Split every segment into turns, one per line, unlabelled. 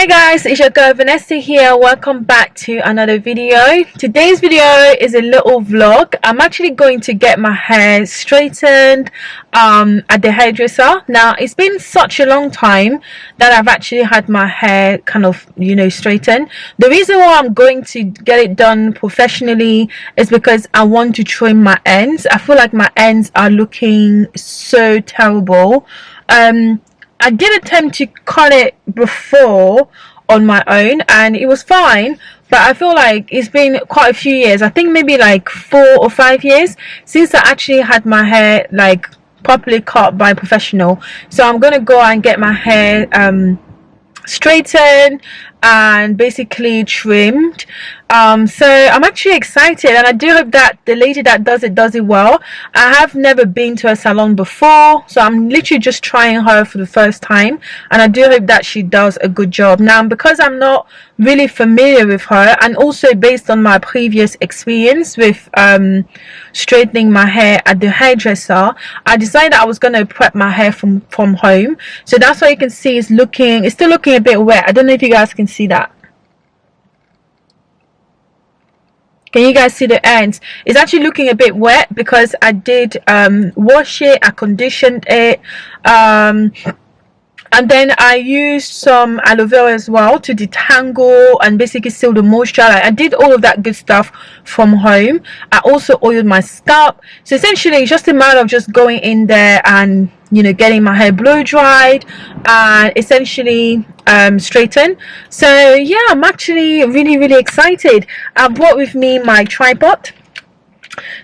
Hey guys, it's your girl Vanessa here. Welcome back to another video. Today's video is a little vlog. I'm actually going to get my hair straightened um, at the hairdresser. Now, it's been such a long time that I've actually had my hair kind of, you know, straightened. The reason why I'm going to get it done professionally is because I want to trim my ends. I feel like my ends are looking so terrible. Um, I did attempt to cut it before on my own and it was fine but I feel like it's been quite a few years. I think maybe like four or five years since I actually had my hair like properly cut by a professional. So I'm gonna go and get my hair um straightened and basically trimmed. Um so i'm actually excited and i do hope that the lady that does it does it well. I have never been to a salon before so i'm literally just trying her for the first time and i do hope that she does a good job. Now because i'm not really familiar with her and also based on my previous experience with um straightening my hair at the hairdresser i decided i was going to prep my hair from from home. So that's why you can see it's looking it's still looking a bit wet. I don't know if you guys can see that? Can you guys see the ends? It's actually looking a bit wet because i did um, wash it i conditioned it um, and then I used some aloe vera as well to detangle and basically seal the moisture I did all of that good stuff from home. I also oiled my scalp. So essentially it's just a matter of just going in there and you know getting my hair blow dried and essentially um, straighten so yeah I'm actually really really excited. I brought with me my tripod.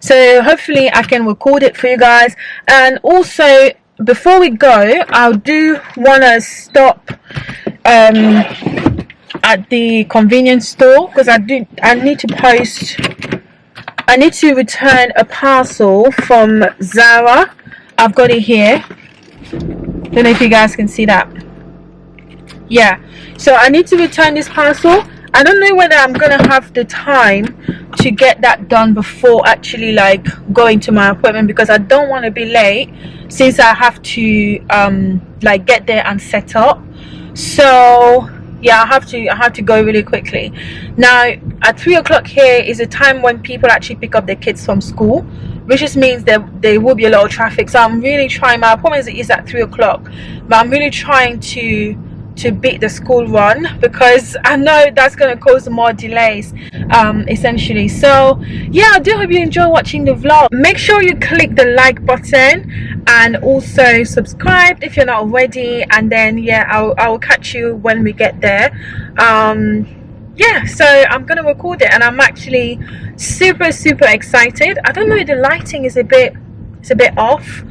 So hopefully I can record it for you guys. And also before we go I do want to stop um, at the convenience store because I do I need to post I need to return a parcel from Zara. I've got it here. Don't know if you guys can see that. Yeah. So I need to return this parcel I don't know whether I'm gonna have the time to get that done before actually like going to my appointment because I don't want to be late since I have to um like get there and set up. So yeah I have to I have to go really quickly. Now at three o'clock here is a time when people actually pick up their kids from school which just means that there will be a lot of traffic. So I'm really trying my appointment is at three o'clock but I'm really trying to to beat the school run because I know that's going to cause more delays um, essentially. So yeah I do hope you enjoy watching the vlog. Make sure you click the like button and also subscribe if you're not already and then yeah I'll, I'll catch you when we get there. Um, yeah so I'm gonna record it and I'm actually super super excited. I don't know the lighting is a bit it's a bit off.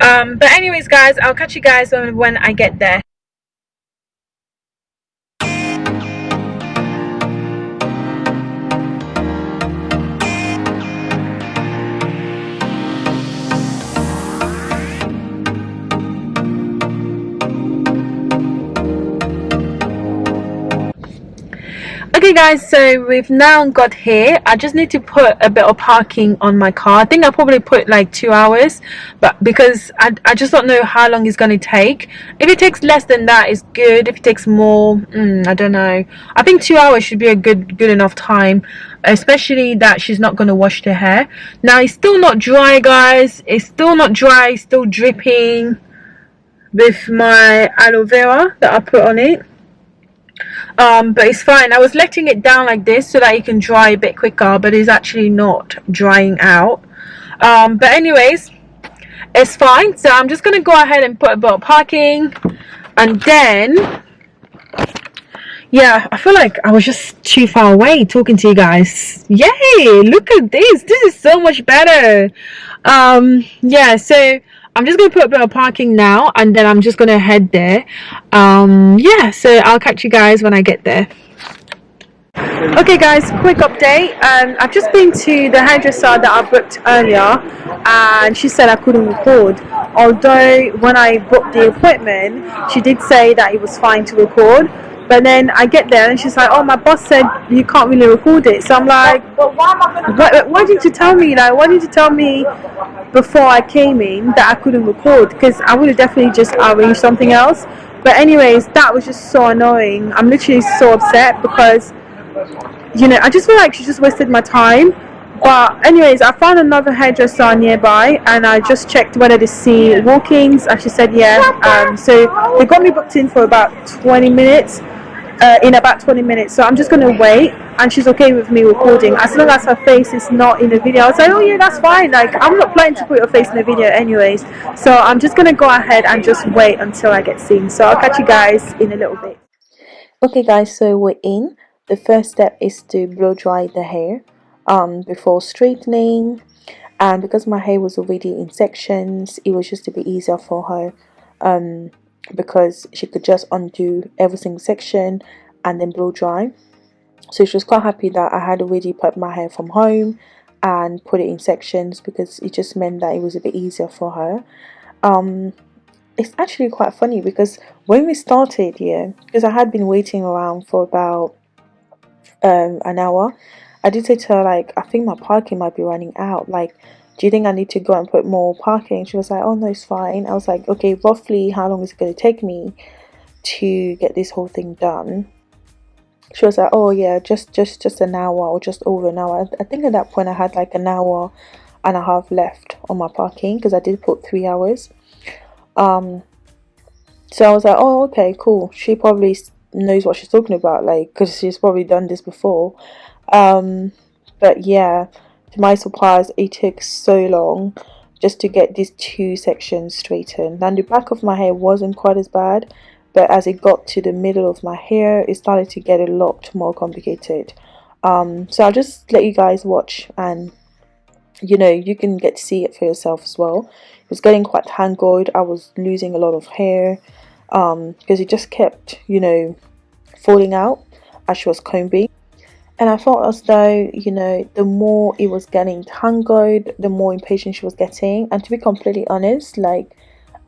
Um, but anyways guys I'll catch you guys when, when I get there okay guys so we've now got here. I just need to put a bit of parking on my car. I think i probably put like two hours but because i, I just don't know how long it's going to take. If it takes less than that it's good. If it takes more mm, i don't know. I think two hours should be a good good enough time especially that she's not going to wash the hair. Now it's still not dry guys. It's still not dry. Still dripping with my aloe vera that i put on it um, but it's fine. I was letting it down like this so that it can dry a bit quicker but it's actually not drying out. Um, but anyways it's fine. So I'm just gonna go ahead and put a bit of parking. And then yeah I feel like I was just too far away talking to you guys. Yay! Look at this. This is so much better. Um yeah so I'm just going to put a bit of parking now and then I'm just going to head there. Um, yeah, so I'll catch you guys when I get there. Okay guys, quick update. Um, I've just been to the hairdresser that I booked earlier and she said I couldn't record. Although when I booked the appointment, she did say that it was fine to record. But then I get there and she's like, oh, my boss said you can't really record it. So I'm like, but, but why why didn't you tell me? Like, why didn't you tell me before I came in that I couldn't record? Because I would have definitely just arranged something else. but anyways that was just so annoying i'm literally so upset because you know i just feel like she just wasted my time but anyways i found another hairdresser nearby and i just checked whether they see walk-ins and she said yeah um, so they got me booked in for about 20 minutes uh, in about 20 minutes. So i'm just gonna wait and she's okay with me recording. As long as her face is not in the video. I was like oh yeah that's fine. Like i'm not planning to put your face in the video anyways. So i'm just gonna go ahead and just wait until i get seen. So i'll catch you guys in a little bit.
Okay guys so we're in. The first step is to blow dry the hair um, before straightening. And because my hair was already in sections it was just a bit easier for her um, because she could just undo every single section and then blow dry. So she was quite happy that I had already put my hair from home and put it in sections because it just meant that it was a bit easier for her. Um, it's actually quite funny because when we started here because I had been waiting around for about um, an hour I did say to her like I think my parking might be running out. Like do you think I need to go and put more parking? She was like, oh no, it's fine. I was like, okay, roughly how long is it going to take me to get this whole thing done? She was like, oh yeah, just just just an hour or just over an hour. I think at that point I had like an hour and a half left on my parking because I did put three hours. Um, so I was like, oh okay, cool. She probably knows what she's talking about, like because she's probably done this before. Um, but yeah to my surprise it took so long just to get these two sections straightened. And the back of my hair wasn't quite as bad but as it got to the middle of my hair it started to get a lot more complicated. Um, so I'll just let you guys watch and you know you can get to see it for yourself as well. It was getting quite tangled I was losing a lot of hair um, because it just kept you know falling out as she was combing and I felt as though you know the more it was getting tangled the more impatient she was getting. And to be completely honest like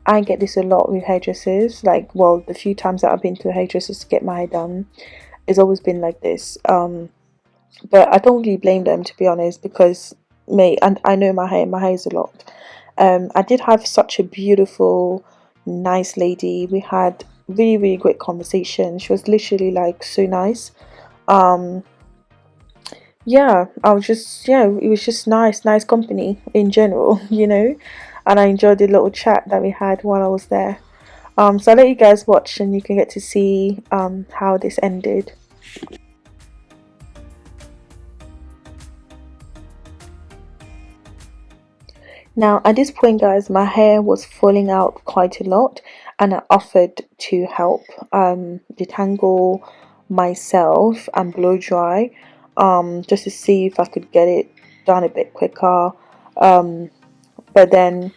I get this a lot with hairdressers. Like well the few times that I've been to hairdressers to get my hair done it's always been like this. Um but I don't really blame them to be honest because me and I know my hair my hair is a lot. Um I did have such a beautiful nice lady. We had really really great conversation. She was literally like so nice. Um yeah i was just yeah it was just nice nice company in general you know and i enjoyed the little chat that we had while i was there. Um so i'll let you guys watch and you can get to see um how this ended. Now at this point guys my hair was falling out quite a lot and I offered to help um, detangle myself and blow dry um, just to see if I could get it done a bit quicker. Um, but then,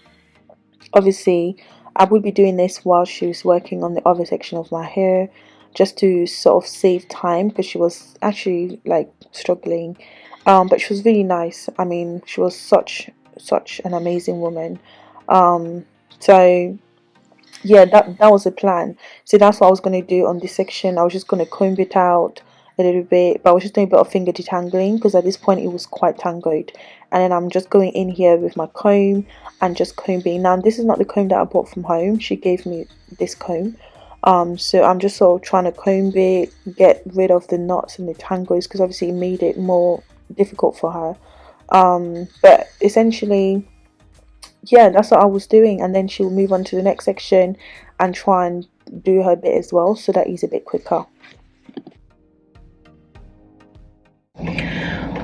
obviously, I would be doing this while she was working on the other section of my hair just to sort of save time because she was actually like struggling. Um, but she was really nice. I mean she was such such an amazing woman. Um, so yeah that that was the plan. So that's what I was going to do on this section. I was just going to comb it out a little bit but I was just doing a bit of finger detangling because at this point it was quite tangled and then I'm just going in here with my comb and just combing. Now this is not the comb that I bought from home. She gave me this comb. Um so I'm just sort of trying to comb it get rid of the knots and the tangles because obviously it made it more difficult for her. Um but essentially yeah that's what I was doing. And then she'll move on to the next section and try and do her bit as well so that is a bit quicker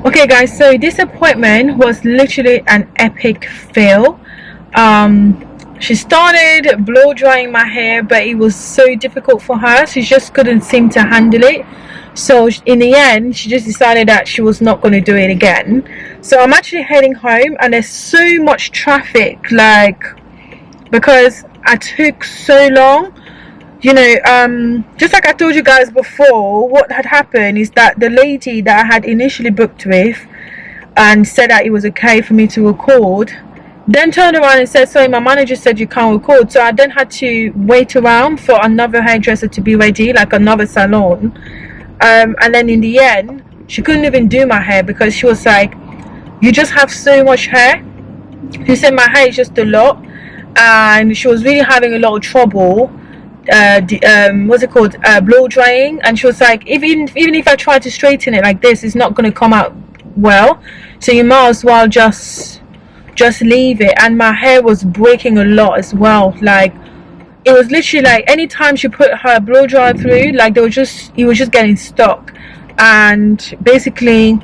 okay guys so this appointment was literally an epic fail. Um she started blow drying my hair but it was so difficult for her she just couldn't seem to handle it. So in the end she just decided that she was not going to do it again. So i'm actually heading home and there's so much traffic like because i took so long you know um just like i told you guys before what had happened is that the lady that i had initially booked with and said that it was okay for me to record then turned around and said sorry my manager said you can't record. So i then had to wait around for another hairdresser to be ready like another salon. Um, and then in the end she couldn't even do my hair because she was like you just have so much hair. She said my hair is just a lot. And she was really having a lot of trouble uh, um, what's it called? Uh, blow drying. And she was like even even if I try to straighten it like this it's not going to come out well. So you might as well just just leave it. And my hair was breaking a lot as well. Like it was literally like anytime she put her blow dryer through like they were just it was just getting stuck. And basically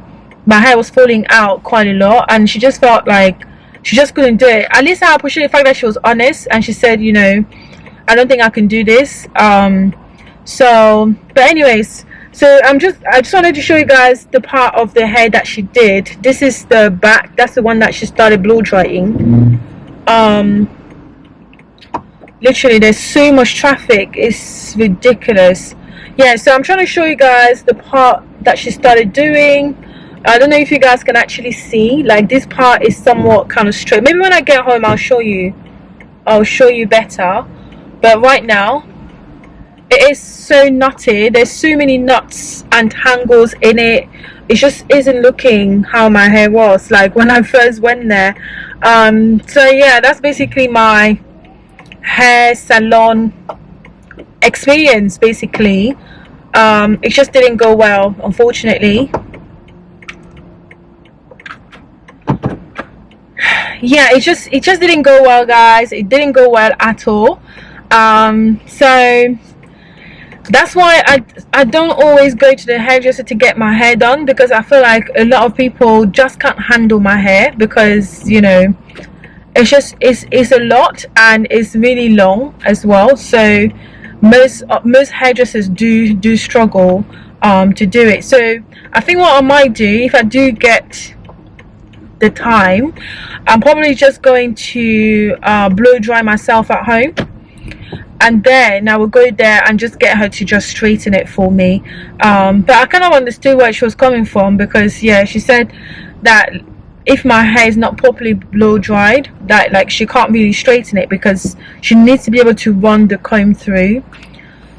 my hair was falling out quite a lot. And she just felt like she just couldn't do it. At least i appreciate the fact that she was honest and she said you know i don't think i can do this um so but anyways so i'm just i just wanted to show you guys the part of the hair that she did. This is the back that's the one that she started blow drying. Um literally there's so much traffic it's ridiculous. Yeah so i'm trying to show you guys the part that she started doing. I don't know if you guys can actually see like this part is somewhat kind of straight. Maybe when I get home I'll show you I'll show you better but right now it is so nutty. There's so many knots and tangles in it. It just isn't looking how my hair was like when I first went there. Um, so yeah that's basically my hair salon experience basically. Um, it just didn't go well unfortunately. Yeah it just it just didn't go well guys. It didn't go well at all um, so that's why I, I don't always go to the hairdresser to get my hair done because I feel like a lot of people just can't handle my hair because you know it's just it's, it's a lot and it's really long as well. So most uh, most hairdressers do do struggle um, to do it. So I think what I might do if I do get the time I'm probably just going to uh, blow dry myself at home and then I would go there and just get her to just straighten it for me. Um, but I kind of understood where she was coming from because yeah she said that if my hair is not properly blow dried that like she can't really straighten it because she needs to be able to run the comb through.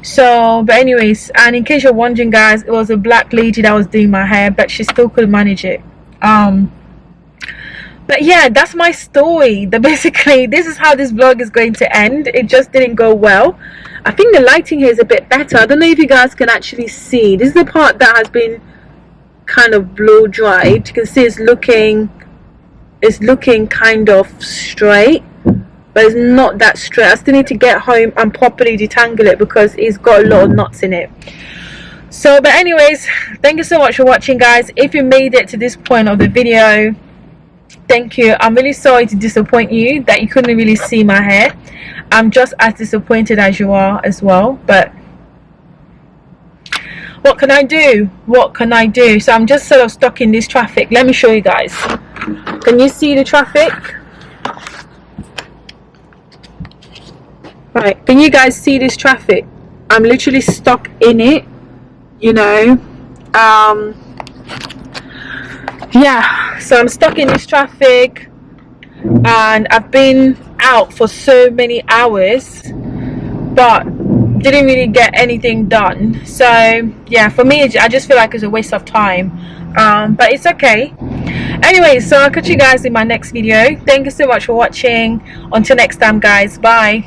So but anyways and in case you're wondering guys it was a black lady that was doing my hair but she still could manage it. Um but yeah that's my story. That basically this is how this vlog is going to end. It just didn't go well. I think the lighting here is a bit better. I don't know if you guys can actually see. This is the part that has been kind of blow dried. You can see it's looking it's looking kind of straight but it's not that straight. I still need to get home and properly detangle it because it's got a lot of knots in it. So but anyways thank you so much for watching guys. If you made it to this point of the video thank you. I'm really sorry to disappoint you that you couldn't really see my hair. I'm just as disappointed as you are as well but what can I do? What can I do? So I'm just sort of stuck in this traffic. Let me show you guys. Can you see the traffic? Right. Can you guys see this traffic? I'm literally stuck in it you know? Um yeah so I'm stuck in this traffic and I've been out for so many hours but didn't really get anything done. So yeah for me I just feel like it's a waste of time. Um, but it's okay. Anyway so I'll catch you guys in my next video. Thank you so much for watching. Until next time guys. Bye